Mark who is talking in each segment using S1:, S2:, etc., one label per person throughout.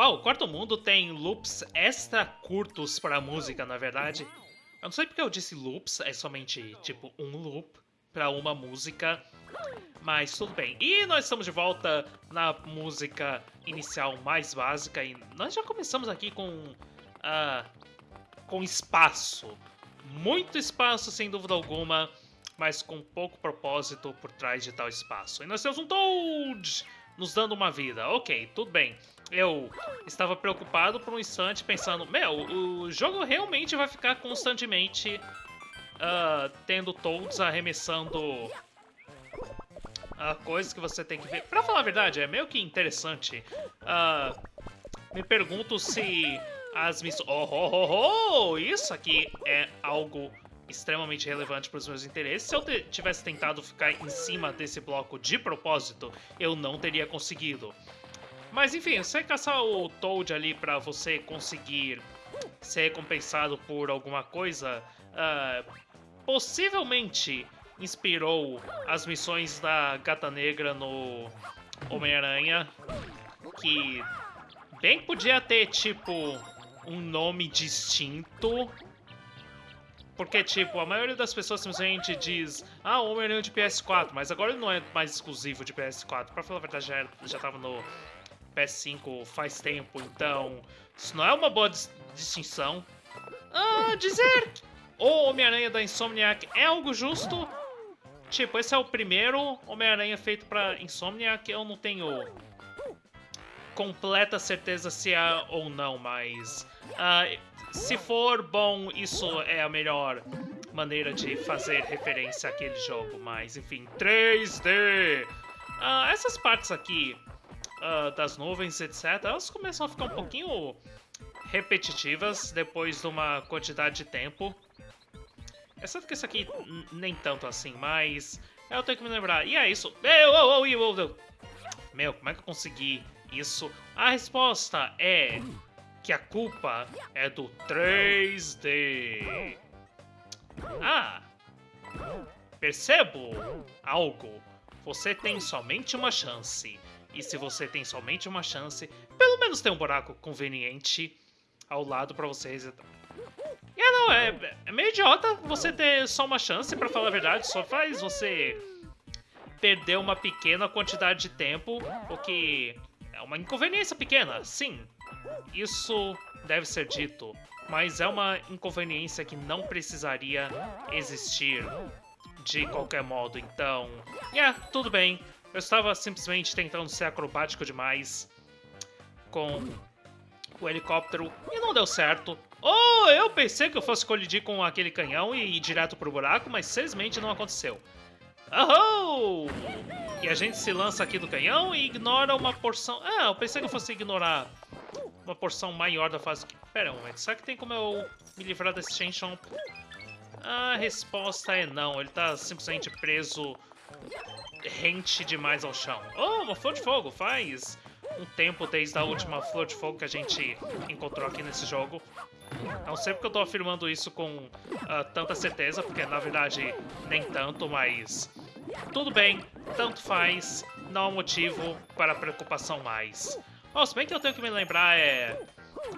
S1: Uau, o Quarto Mundo tem loops extra curtos para música, na verdade. Eu não sei porque eu disse loops, é somente tipo um loop para uma música, mas tudo bem. E nós estamos de volta na música inicial mais básica e nós já começamos aqui com uh, com espaço, muito espaço sem dúvida alguma, mas com pouco propósito por trás de tal espaço. E nós temos um Toad nos dando uma vida. Ok, tudo bem. Eu estava preocupado por um instante pensando, meu, o jogo realmente vai ficar constantemente uh, tendo Toads arremessando uh, coisas que você tem que ver. Pra falar a verdade, é meio que interessante. Uh, me pergunto se as missões... Oh, oh, oh, oh! Isso aqui é algo extremamente relevante para os meus interesses. Se eu tivesse tentado ficar em cima desse bloco de propósito, eu não teria conseguido. Mas enfim, você caçar o Toad ali para você conseguir ser recompensado por alguma coisa, uh, possivelmente inspirou as missões da Gata Negra no Homem-Aranha, que bem podia ter, tipo, um nome distinto porque, tipo, a maioria das pessoas simplesmente diz Ah, Homem-Aranha de PS4, mas agora ele não é mais exclusivo de PS4. Pra falar a verdade, já, já tava no PS5 faz tempo, então isso não é uma boa dis distinção. Ah, dizer o Homem-Aranha da Insomniac é algo justo? Tipo, esse é o primeiro Homem-Aranha feito pra Insomniac, eu não tenho completa certeza se é ou não, mas... Uh, se for bom, isso é a melhor maneira de fazer referência àquele jogo, mas enfim, 3D! Uh, ah, essas partes aqui uh, das nuvens, etc., elas começam a ficar um pouquinho repetitivas depois de uma quantidade de tempo. Exceto que isso aqui nem tanto assim, mas eu tenho que me lembrar. E é isso. Meu, oh, oh, oh, Meu, como é que eu consegui isso? A resposta é que a culpa é do 3D. Ah, percebo algo. Você tem somente uma chance. E se você tem somente uma chance, pelo menos tem um buraco conveniente ao lado para você resetar. E é, não, é, é meio idiota você ter só uma chance, para falar a verdade. Só faz você perder uma pequena quantidade de tempo, o que é uma inconveniência pequena, sim. Isso deve ser dito, mas é uma inconveniência que não precisaria existir de qualquer modo, então... É, yeah, tudo bem. Eu estava simplesmente tentando ser acrobático demais com o helicóptero e não deu certo. Oh, eu pensei que eu fosse colidir com aquele canhão e ir direto pro buraco, mas felizmente não aconteceu. Oh! E a gente se lança aqui do canhão e ignora uma porção... Ah, eu pensei que eu fosse ignorar uma porção maior da fase... Pera um momento, será que tem como eu me livrar desse Chomp? A resposta é não, ele tá simplesmente preso rente demais ao chão. Oh, uma flor de fogo, faz um tempo desde a última flor de fogo que a gente encontrou aqui nesse jogo. Não sei porque eu tô afirmando isso com uh, tanta certeza, porque na verdade nem tanto, mas tudo bem, tanto faz, não há motivo para preocupação mais. Oh, se bem que eu tenho que me lembrar é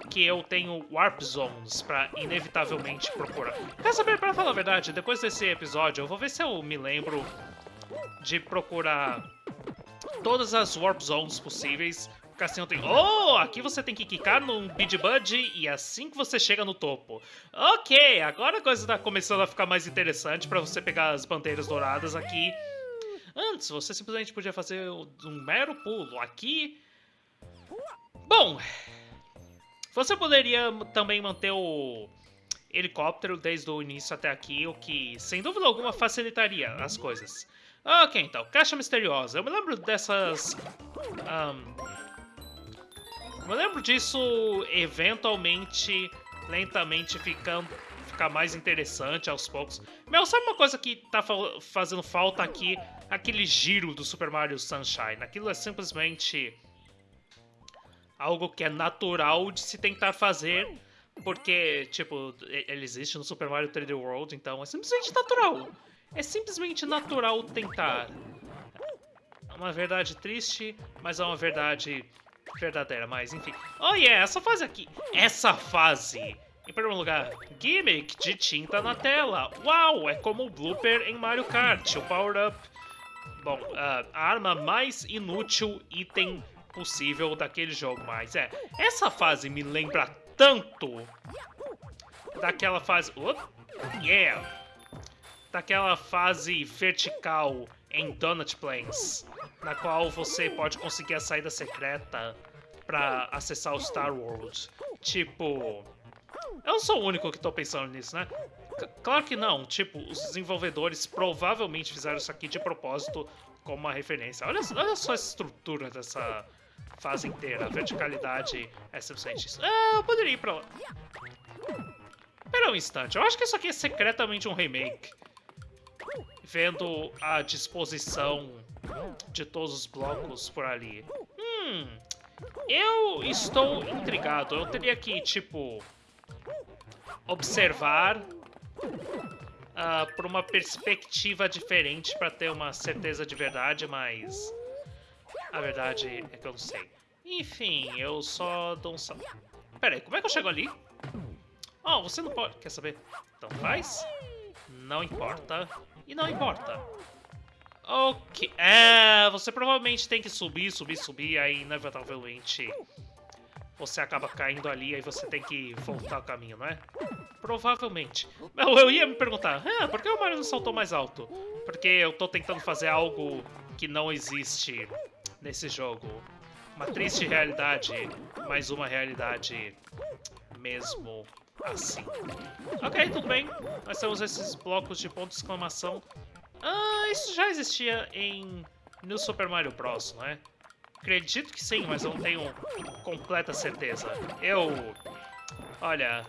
S1: que eu tenho Warp Zones pra inevitavelmente procurar. Quer saber, pra falar a verdade, depois desse episódio eu vou ver se eu me lembro de procurar todas as Warp Zones possíveis. Assim eu tenho... Oh, aqui você tem que quicar num Bid Bud e assim que você chega no topo. Ok, agora a coisa tá começando a ficar mais interessante pra você pegar as bandeiras douradas aqui. Antes, você simplesmente podia fazer um mero pulo. Aqui... Bom... Você poderia também manter o helicóptero desde o início até aqui, o que, sem dúvida alguma, facilitaria as coisas. Ok, então, caixa misteriosa. Eu me lembro dessas... Um, eu me lembro disso eventualmente, lentamente ficando ficar mais interessante aos poucos. Meu, sabe uma coisa que tá fazendo falta aqui? Aquele giro do Super Mario Sunshine. Aquilo é simplesmente algo que é natural de se tentar fazer, porque, tipo, ele existe no Super Mario 3D World, então é simplesmente natural. É simplesmente natural tentar. É uma verdade triste, mas é uma verdade verdadeira, mas enfim. Oh yeah, essa fase aqui. Essa fase. Em primeiro lugar, gimmick de tinta na tela. Uau, é como o blooper em Mario Kart. O power-up. Bom, uh, a arma mais inútil item possível daquele jogo. Mas é, essa fase me lembra tanto daquela fase... Uh, yeah! Daquela fase vertical em Donut Plains, na qual você pode conseguir a saída secreta para acessar o Star World. Tipo... Eu não sou o único que tô pensando nisso, né? C claro que não. Tipo, os desenvolvedores provavelmente fizeram isso aqui de propósito como uma referência. Olha, olha só a estrutura dessa fase inteira. A verticalidade é suficiente. Ah, eu poderia ir pra lá. Espera um instante. Eu acho que isso aqui é secretamente um remake. Vendo a disposição de todos os blocos por ali. Hum... Eu estou intrigado. Eu teria que, tipo... Observar... Uh, por uma perspectiva diferente para ter uma certeza de verdade, mas... A verdade é que eu não sei. Enfim, eu só dou um salto. Pera aí, como é que eu chego ali? Oh, você não pode... Quer saber? Então faz? Não importa. E não importa. Ok. É, você provavelmente tem que subir, subir, subir, aí inevitavelmente você acaba caindo ali, aí você tem que voltar o caminho, não é? Provavelmente. Eu, eu ia me perguntar, ah, por que o Mario não saltou mais alto? Porque eu tô tentando fazer algo que não existe nesse jogo. Uma triste realidade, mas uma realidade mesmo assim. Ok, tudo bem. Nós temos esses blocos de ponto de exclamação. Ah, isso já existia em New Super Mario Bros, não é? Acredito que sim, mas não tenho completa certeza. Eu... Olha,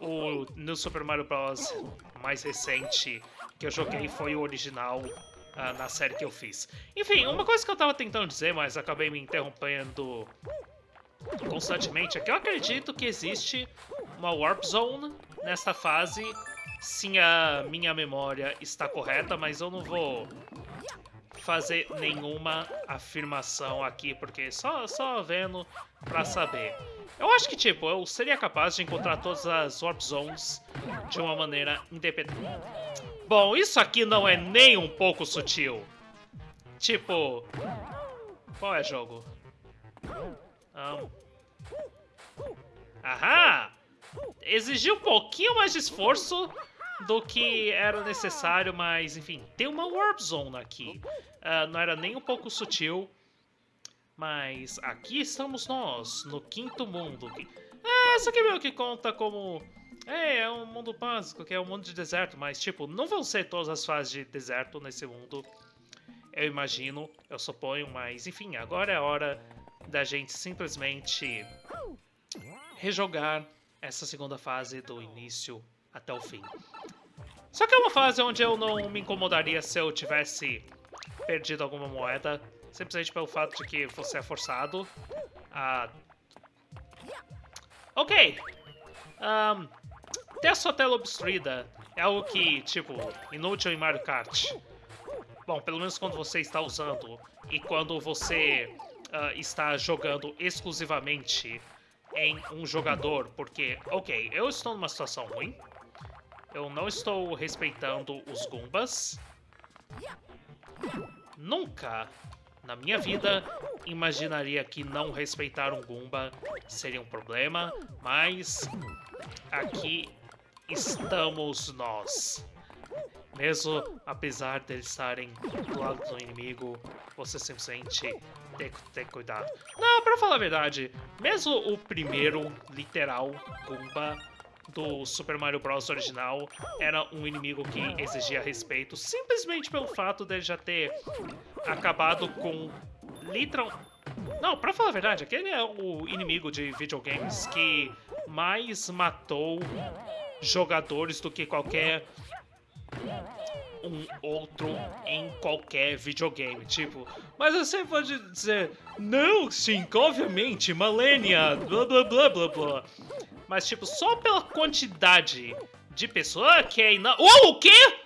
S1: o New Super Mario Bros. mais recente que eu joguei foi o original uh, na série que eu fiz. Enfim, uma coisa que eu tava tentando dizer, mas acabei me interrompendo constantemente, é que eu acredito que existe uma Warp Zone nesta fase, se a minha memória está correta, mas eu não vou fazer nenhuma afirmação aqui, porque só, só vendo pra saber. Eu acho que, tipo, eu seria capaz de encontrar todas as Warp Zones de uma maneira independente. Bom, isso aqui não é nem um pouco sutil. Tipo... Qual é jogo? Um... Ahá! Exigiu um pouquinho mais de esforço do que era necessário, mas enfim, tem uma Warp Zone aqui. Uh, não era nem um pouco sutil, mas aqui estamos nós, no quinto mundo. Ah, isso aqui meio que conta como é, é um mundo básico, que é um mundo de deserto, mas, tipo, não vão ser todas as fases de deserto nesse mundo. Eu imagino, eu suponho, mas, enfim, agora é hora da gente simplesmente rejogar essa segunda fase do início até o fim. Só que é uma fase onde eu não me incomodaria se eu tivesse perdido alguma moeda, simplesmente pelo fato de que você é forçado a... Ok! Um, ter a sua tela obstruída é algo que, tipo, inútil em Mario Kart. Bom, pelo menos quando você está usando e quando você uh, está jogando exclusivamente em um jogador, porque, ok, eu estou numa situação ruim, eu não estou respeitando os Goombas, nunca na minha vida imaginaria que não respeitar um Goomba seria um problema, mas aqui estamos nós. Mesmo apesar de eles estarem do lado do inimigo, você simplesmente tem que ter cuidado. Não, pra falar a verdade, mesmo o primeiro, literal, Goomba do Super Mario Bros. original era um inimigo que exigia respeito, simplesmente pelo fato dele já ter acabado com literal... Não, pra falar a verdade, aquele é o inimigo de videogames que mais matou jogadores do que qualquer um outro em qualquer videogame. Tipo, mas você pode dizer, não, sim, obviamente, Malenia, blá blá blá blá blá. Mas, tipo, só pela quantidade de pessoas que é ina... Oh, o quê?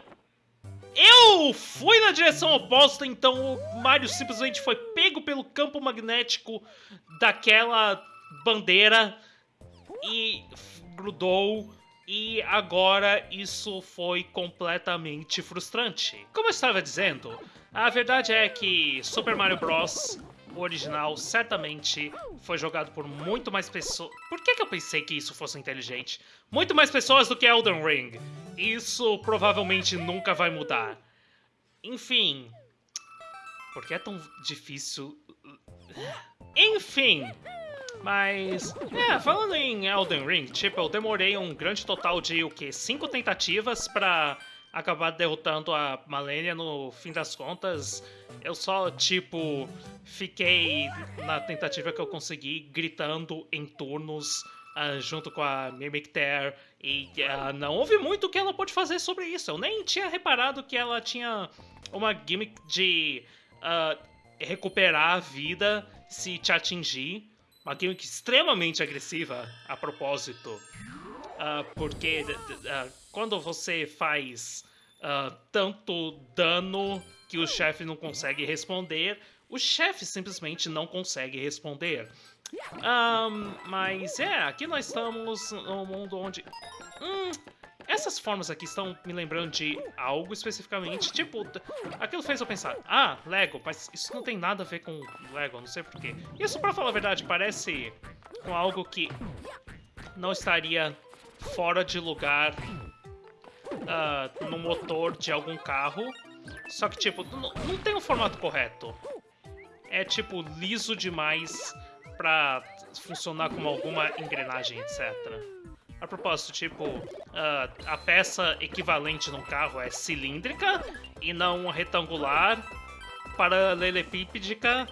S1: Eu fui na direção oposta, então o Mario simplesmente foi pego pelo campo magnético daquela bandeira e grudou e agora isso foi completamente frustrante. Como eu estava dizendo, a verdade é que Super Mario Bros. O original certamente foi jogado por muito mais pessoas. Por que, que eu pensei que isso fosse inteligente? Muito mais pessoas do que Elden Ring. Isso provavelmente nunca vai mudar. Enfim. Por que é tão difícil? Enfim. Mas, é, falando em Elden Ring, tipo, eu demorei um grande total de, o quê? Cinco tentativas pra acabar derrotando a Malenia no fim das contas. Eu só, tipo, fiquei na tentativa que eu consegui, gritando em turnos uh, junto com a Mimic Tear. E uh, não houve muito que ela pôde fazer sobre isso. Eu nem tinha reparado que ela tinha uma gimmick de uh, recuperar a vida se te atingir. Uma gimmick extremamente agressiva, a propósito. Uh, porque uh, quando você faz uh, tanto dano que o chefe não consegue responder, o chefe simplesmente não consegue responder. Um, mas é, aqui nós estamos num mundo onde... Hum, essas formas aqui estão me lembrando de algo especificamente, tipo, aquilo fez eu pensar, ah, Lego, mas isso não tem nada a ver com Lego, não sei porquê. Isso, pra falar a verdade, parece com algo que não estaria fora de lugar uh, no motor de algum carro, só que, tipo, não tem o formato correto. É, tipo, liso demais pra funcionar como alguma engrenagem, etc. A propósito, tipo, uh, a peça equivalente num carro é cilíndrica e não retangular, paralelepípedica.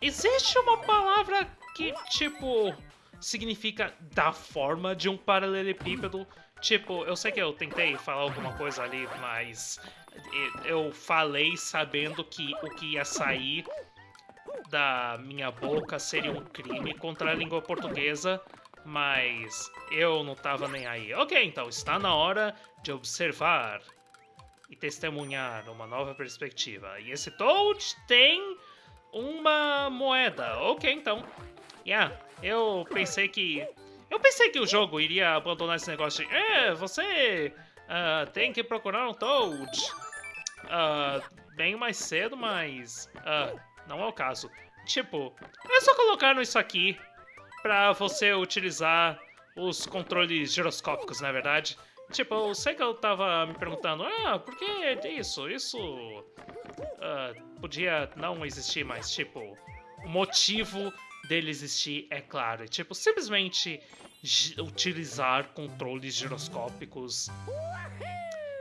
S1: Existe uma palavra que, tipo, significa da forma de um paralelepípedo. Tipo, eu sei que eu tentei falar alguma coisa ali, mas eu falei sabendo que o que ia sair da minha boca seria um crime contra a língua portuguesa mas eu não tava nem aí. Ok, então está na hora de observar e testemunhar uma nova perspectiva. E esse Toad tem uma moeda. Ok, então. Yeah, eu pensei que... Eu pensei que o jogo iria abandonar esse negócio de... É, você uh, tem que procurar um Toad. Uh, bem mais cedo, mas... Uh, não é o caso. Tipo, é só colocar isso aqui para você utilizar os controles giroscópicos, na é verdade. Tipo, eu sei que eu tava me perguntando, ah, por que isso? Isso uh, podia não existir, mas, tipo, o motivo dele existir é claro. Tipo, simplesmente utilizar controles giroscópicos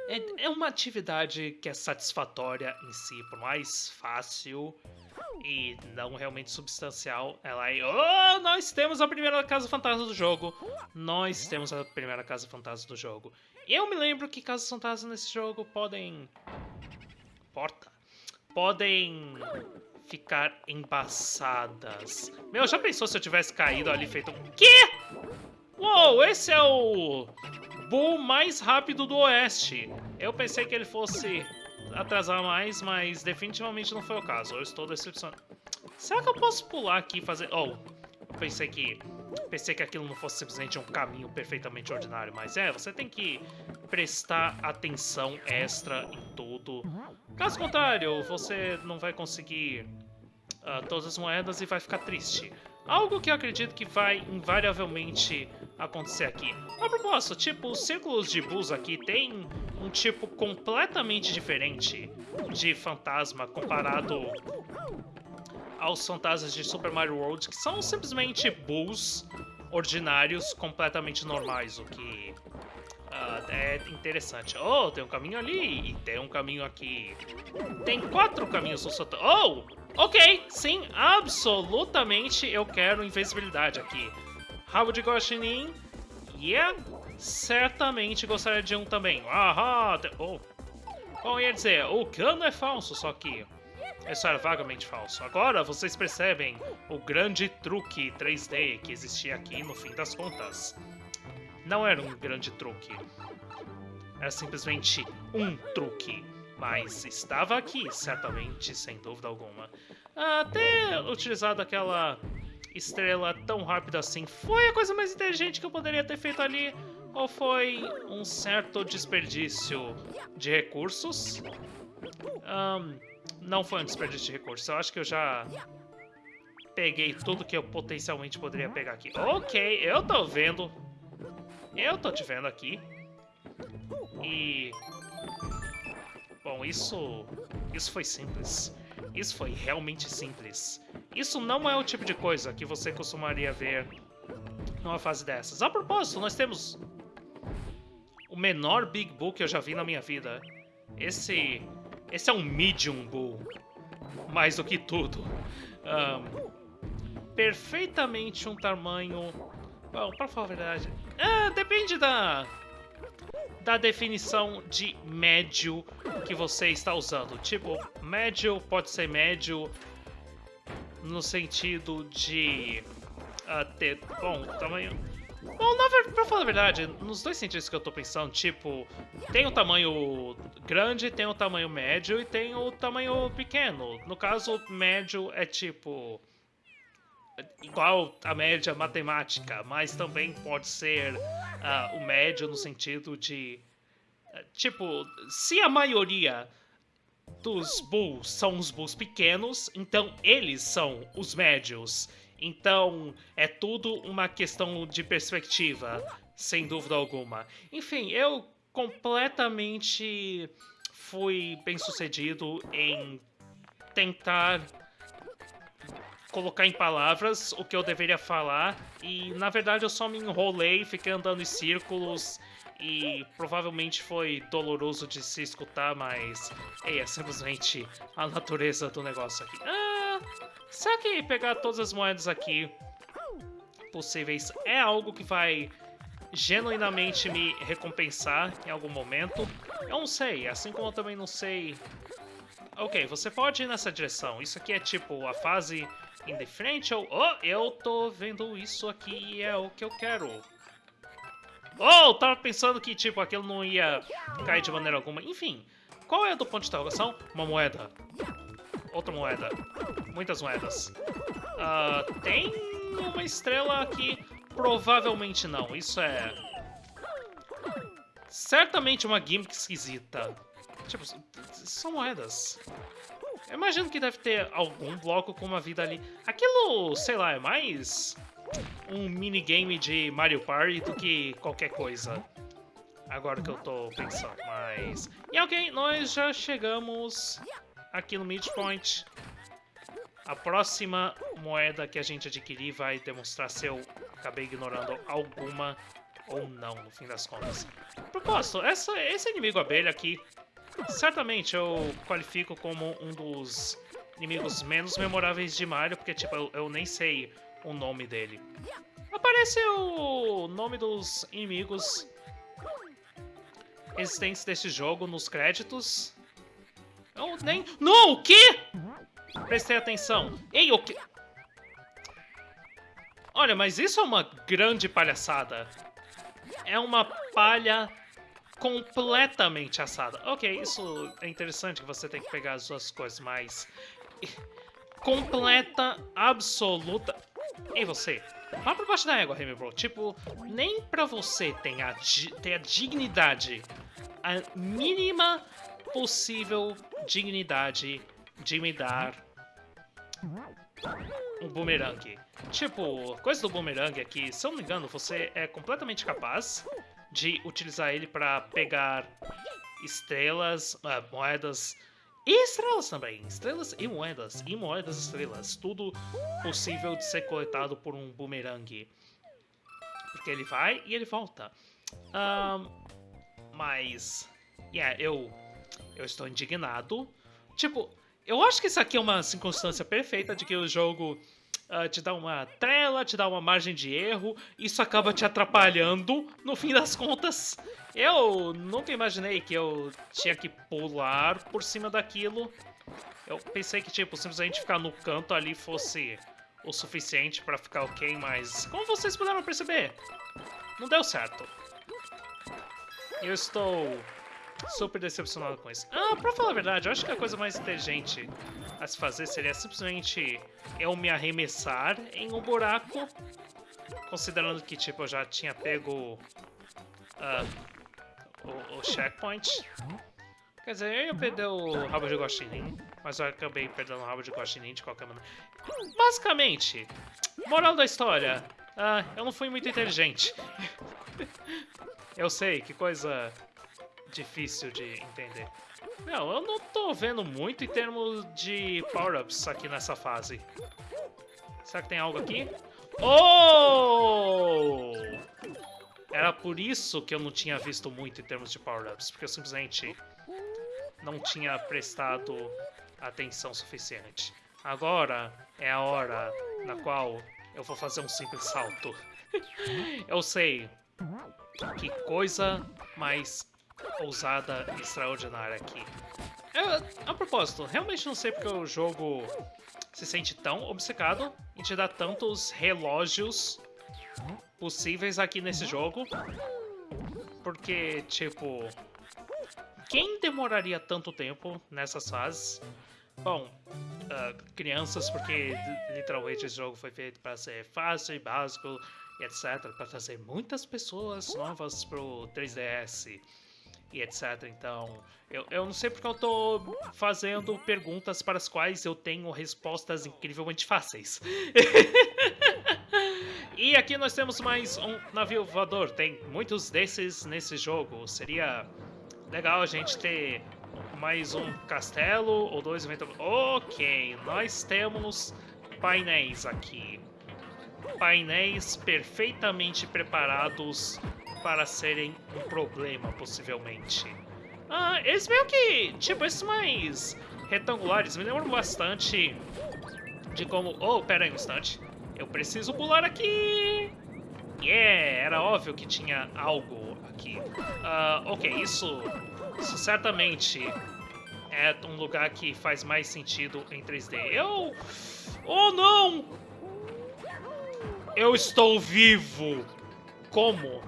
S1: é, é uma atividade que é satisfatória em si, por mais fácil e não realmente substancial, ela é... Oh, nós temos a primeira casa fantasma do jogo! Nós temos a primeira casa fantasma do jogo. Eu me lembro que casas fantasmas nesse jogo podem... Porta? Podem ficar embaçadas. Meu, já pensou se eu tivesse caído ali feito um... Quê? Uou, esse é o... Bull mais rápido do oeste. Eu pensei que ele fosse atrasar mais, mas definitivamente não foi o caso. Eu estou decepcionado. Será que eu posso pular aqui e fazer... Oh, pensei que... Pensei que aquilo não fosse simplesmente um caminho perfeitamente ordinário, mas é, você tem que prestar atenção extra em tudo. Caso contrário, você não vai conseguir uh, todas as moedas e vai ficar triste. Algo que eu acredito que vai invariavelmente acontecer aqui. A propósito, tipo, os círculos de Bulls aqui tem um tipo completamente diferente de fantasma comparado aos fantasmas de Super Mario World, que são simplesmente Bulls ordinários completamente normais, o que uh, é interessante. Oh, tem um caminho ali e tem um caminho aqui. Tem quatro caminhos no sotão. Oh! Ok, sim, absolutamente eu quero invisibilidade aqui. Rabo de Guaxinim, yeah, certamente gostaria de um também. Ahá, oh. Bom, ia dizer, o cano é falso, só que isso era vagamente falso. Agora vocês percebem o grande truque 3D que existia aqui no fim das contas. Não era um grande truque. Era simplesmente um truque. Mas estava aqui, certamente, sem dúvida alguma. Até utilizado aquela estrela tão rápida assim foi a coisa mais inteligente que eu poderia ter feito ali? Ou foi um certo desperdício de recursos? Um, não foi um desperdício de recursos. Eu acho que eu já peguei tudo que eu potencialmente poderia pegar aqui. Ok, eu tô vendo. Eu tô te vendo aqui. E... Bom, isso... Isso foi simples. Isso foi realmente simples. Isso não é o tipo de coisa que você costumaria ver numa fase dessas. A propósito, nós temos o menor Big Bull que eu já vi na minha vida. Esse... Esse é um Medium Bull. Mais do que tudo. Um, perfeitamente um tamanho... Bom, pra falar a verdade... Ah, depende da... Da definição de médio que você está usando. Tipo, médio pode ser médio no sentido de uh, ter, bom, tamanho... Bom, na pra falar a verdade, nos dois sentidos que eu tô pensando, tipo, tem o tamanho grande, tem o tamanho médio e tem o tamanho pequeno. No caso, médio é tipo igual a média matemática, mas também pode ser uh, o médio no sentido de tipo, se a maioria dos bulls são os bulls pequenos, então eles são os médios. Então é tudo uma questão de perspectiva, sem dúvida alguma. Enfim, eu completamente fui bem sucedido em tentar colocar em palavras o que eu deveria falar e na verdade eu só me enrolei, fiquei andando em círculos e provavelmente foi doloroso de se escutar, mas é simplesmente a natureza do negócio aqui. Ah, será que pegar todas as moedas aqui possíveis é algo que vai genuinamente me recompensar em algum momento? Eu não sei, assim como eu também não sei... Ok, você pode ir nessa direção. Isso aqui é tipo a fase in the frente ou... Oh, eu tô vendo isso aqui e é o que eu quero. Oh, tava pensando que, tipo, aquilo não ia cair de maneira alguma. Enfim, qual é do ponto de interrogação? Uma moeda. Outra moeda. Muitas moedas. Uh, tem uma estrela aqui? Provavelmente não. Isso é... Certamente uma gimmick esquisita. Tipo, são moedas. Eu imagino que deve ter algum bloco com uma vida ali. Aquilo, sei lá, é mais um minigame de Mario Party do que qualquer coisa. Agora que eu tô pensando, mas... E ok, nós já chegamos aqui no midpoint. A próxima moeda que a gente adquirir vai demonstrar se eu acabei ignorando alguma ou não, no fim das contas. Propósito, essa, esse inimigo abelha aqui, certamente eu qualifico como um dos inimigos menos memoráveis de Mario, porque, tipo, eu, eu nem sei o nome dele. Aparece o nome dos inimigos existentes desse jogo nos créditos. Eu nem... Não, o quê? Prestei atenção. Ei, o quê? Olha, mas isso é uma grande palhaçada. É uma palha completamente assada. Ok, isso é interessante que você tem que pegar as duas coisas, mas... Completa, absoluta... Ei, você, vá pra baixo da égua, Bro. Tipo, nem pra você tem a, ter a dignidade, a mínima possível dignidade de me dar um boomerang. Tipo, coisa do boomerang é que, se eu não me engano, você é completamente capaz de utilizar ele pra pegar estrelas, uh, moedas e estrelas também. Estrelas e moedas. E moedas estrelas. Tudo possível de ser coletado por um boomerang. Porque ele vai e ele volta. Um, mas... Yeah, eu... Eu estou indignado. Tipo, eu acho que isso aqui é uma circunstância perfeita de que o jogo uh, te dá uma tela, te dá uma margem de erro, isso acaba te atrapalhando no fim das contas. Eu nunca imaginei que eu tinha que pular por cima daquilo. Eu pensei que, tipo, simplesmente ficar no canto ali fosse o suficiente pra ficar ok, mas como vocês puderam perceber, não deu certo. Eu estou super decepcionado com isso. Ah, pra falar a verdade, eu acho que a coisa mais inteligente a se fazer seria simplesmente eu me arremessar em um buraco, considerando que, tipo, eu já tinha pego uh, o, o, checkpoint. Quer dizer, eu ia perder o rabo de guaxinim, mas eu acabei perdendo o rabo de guaxinim de qualquer maneira. Basicamente, moral da história, uh, eu não fui muito inteligente. eu sei, que coisa difícil de entender. Não, eu não tô vendo muito em termos de power-ups aqui nessa fase. Será que tem algo aqui? Oh! Era por isso que eu não tinha visto muito em termos de power-ups, porque eu simplesmente não tinha prestado atenção suficiente. Agora é a hora na qual eu vou fazer um simples salto. eu sei que coisa mais ousada e extraordinária aqui. Eu, a propósito, realmente não sei porque o jogo se sente tão obcecado em te dar tantos relógios possíveis aqui nesse jogo. Porque, tipo, quem demoraria tanto tempo nessas fases? Bom, uh, crianças, porque literalmente esse jogo foi feito para ser fácil e básico, e etc. Para trazer muitas pessoas novas pro 3DS e etc. Então, eu, eu não sei porque eu tô fazendo perguntas para as quais eu tenho respostas incrivelmente fáceis. e aqui nós temos mais um navio voador. Tem muitos desses nesse jogo. Seria legal a gente ter mais um castelo ou dois eventos. Ok, nós temos painéis aqui. Painéis perfeitamente preparados para serem um problema, possivelmente. Ah, eles meio que, tipo, esses mais retangulares me lembram bastante de como... Oh, pera aí um instante. Eu preciso pular aqui! Yeah, era óbvio que tinha algo aqui. Uh, ok, isso, isso certamente é um lugar que faz mais sentido em 3D. Eu... Oh, não! Eu estou vivo! Como?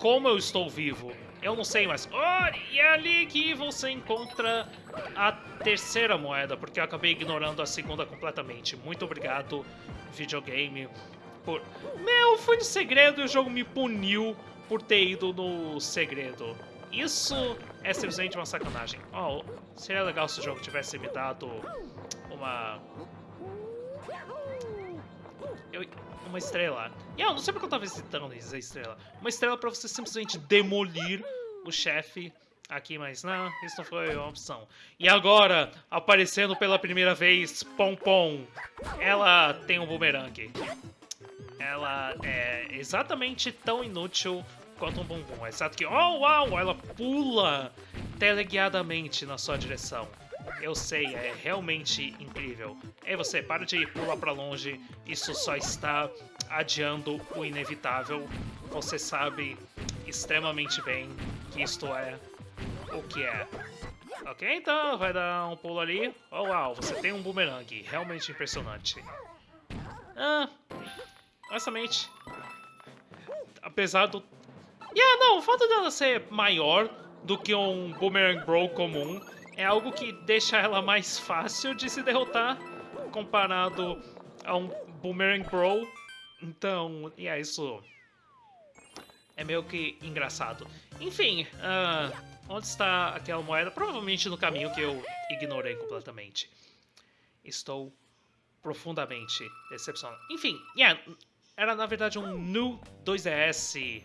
S1: Como eu estou vivo. Eu não sei, mas... Oh, e é ali que você encontra a terceira moeda, porque eu acabei ignorando a segunda completamente. Muito obrigado, videogame, por... Meu, foi no segredo e o jogo me puniu por ter ido no segredo. Isso é simplesmente uma sacanagem. Oh, seria legal se o jogo tivesse me dado uma... Eu uma estrela. E eu não sei porque eu tava visitando a estrela. Uma estrela pra você simplesmente demolir o chefe aqui, mas não, isso não foi uma opção. E agora, aparecendo pela primeira vez, Pom Pom. Ela tem um boomerang. Ela é exatamente tão inútil quanto um bumbum. Exato que, oh uau, ela pula teleguiadamente na sua direção. Eu sei, é realmente incrível. Ei você, para de pular pra longe, isso só está adiando o inevitável. Você sabe extremamente bem que isto é o que é. Ok, então vai dar um pulo ali. Oh, uau, você tem um boomerang, realmente impressionante. Ah, honestamente, apesar do... Yeah, não, o fato dela ser maior do que um Boomerang Bro comum é algo que deixa ela mais fácil de se derrotar comparado a um Boomerang Bro. Então, e é isso. É meio que engraçado. Enfim, uh, onde está aquela moeda? Provavelmente no caminho que eu ignorei completamente. Estou profundamente decepcionado. Enfim, yeah, era na verdade um New 2DS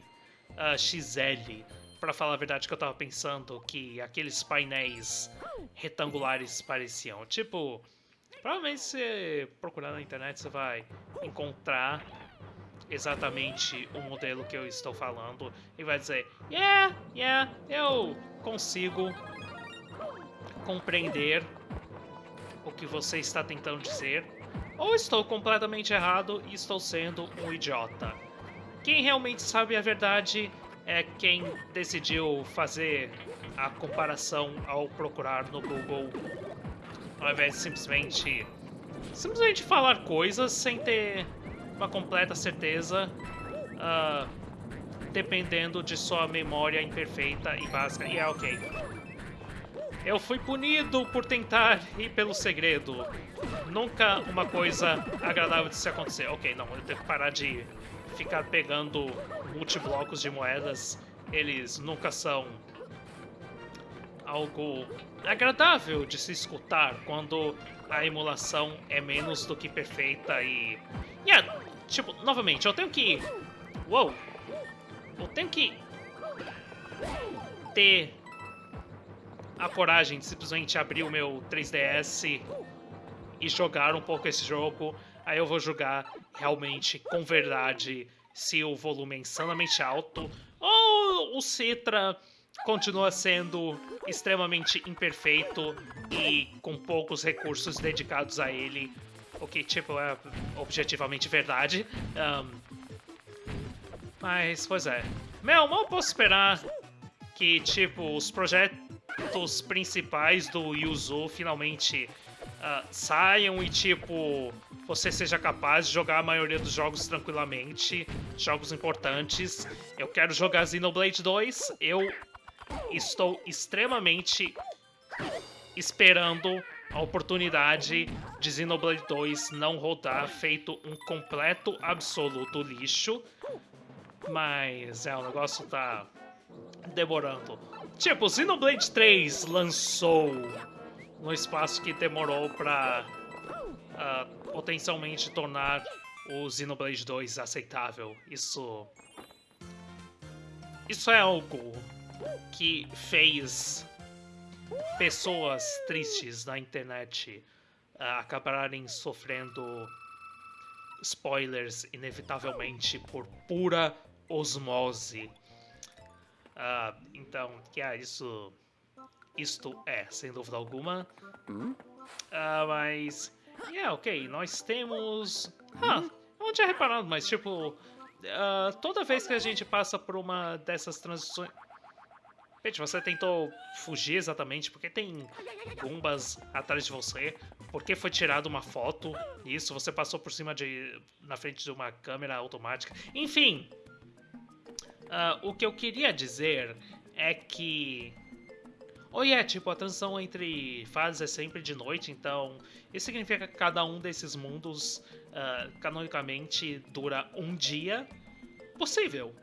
S1: uh, XL para falar a verdade, que eu tava pensando que aqueles painéis retangulares pareciam. Tipo, provavelmente se procurar na internet você vai encontrar exatamente o modelo que eu estou falando e vai dizer, yeah, yeah, eu consigo compreender o que você está tentando dizer, ou estou completamente errado e estou sendo um idiota. Quem realmente sabe a verdade é quem decidiu fazer a comparação ao procurar no Google, ao invés de simplesmente, simplesmente falar coisas sem ter uma completa certeza, uh, dependendo de sua memória imperfeita e básica. E é ok. Eu fui punido por tentar ir pelo segredo. Nunca uma coisa agradável de se acontecer. Ok, não, eu tenho que parar de ficar pegando multiblocos de moedas. Eles nunca são algo agradável de se escutar quando a emulação é menos do que perfeita e... Yeah, tipo, novamente, eu tenho que... Uou! Eu tenho que ter a coragem de simplesmente abrir o meu 3DS e jogar um pouco esse jogo, aí eu vou jogar realmente com verdade se o volume é insanamente alto ou o Citra continua sendo extremamente imperfeito e com poucos recursos dedicados a ele, o que, tipo, é objetivamente verdade. Um, mas, pois é. Meu, mal posso esperar que, tipo, os projetos principais do Yuzu finalmente uh, saiam e, tipo, você seja capaz de jogar a maioria dos jogos tranquilamente, jogos importantes. Eu quero jogar Xenoblade 2, eu estou extremamente esperando a oportunidade de Xenoblade 2 não rodar feito um completo, absoluto lixo. Mas é, o negócio tá demorando. Tipo, Xenoblade 3 lançou no espaço que demorou pra uh, potencialmente tornar o Xenoblade 2 aceitável. Isso... Isso é algo que fez pessoas tristes na internet uh, acabarem sofrendo spoilers inevitavelmente por pura osmose. Uh, então, que é isso. Isto é, sem dúvida alguma. Uh, mas. Yeah, ok, nós temos. Ah, eu não tinha reparado, mas tipo. Uh, toda vez que a gente passa por uma dessas transições. Pete, você tentou fugir exatamente porque tem gumbas atrás de você? Porque foi tirada uma foto? Isso, você passou por cima de. na frente de uma câmera automática. Enfim, Uh, o que eu queria dizer é que. Ou oh, é, yeah, tipo, a transição entre fases é sempre de noite, então isso significa que cada um desses mundos, uh, canonicamente, dura um dia. Possível.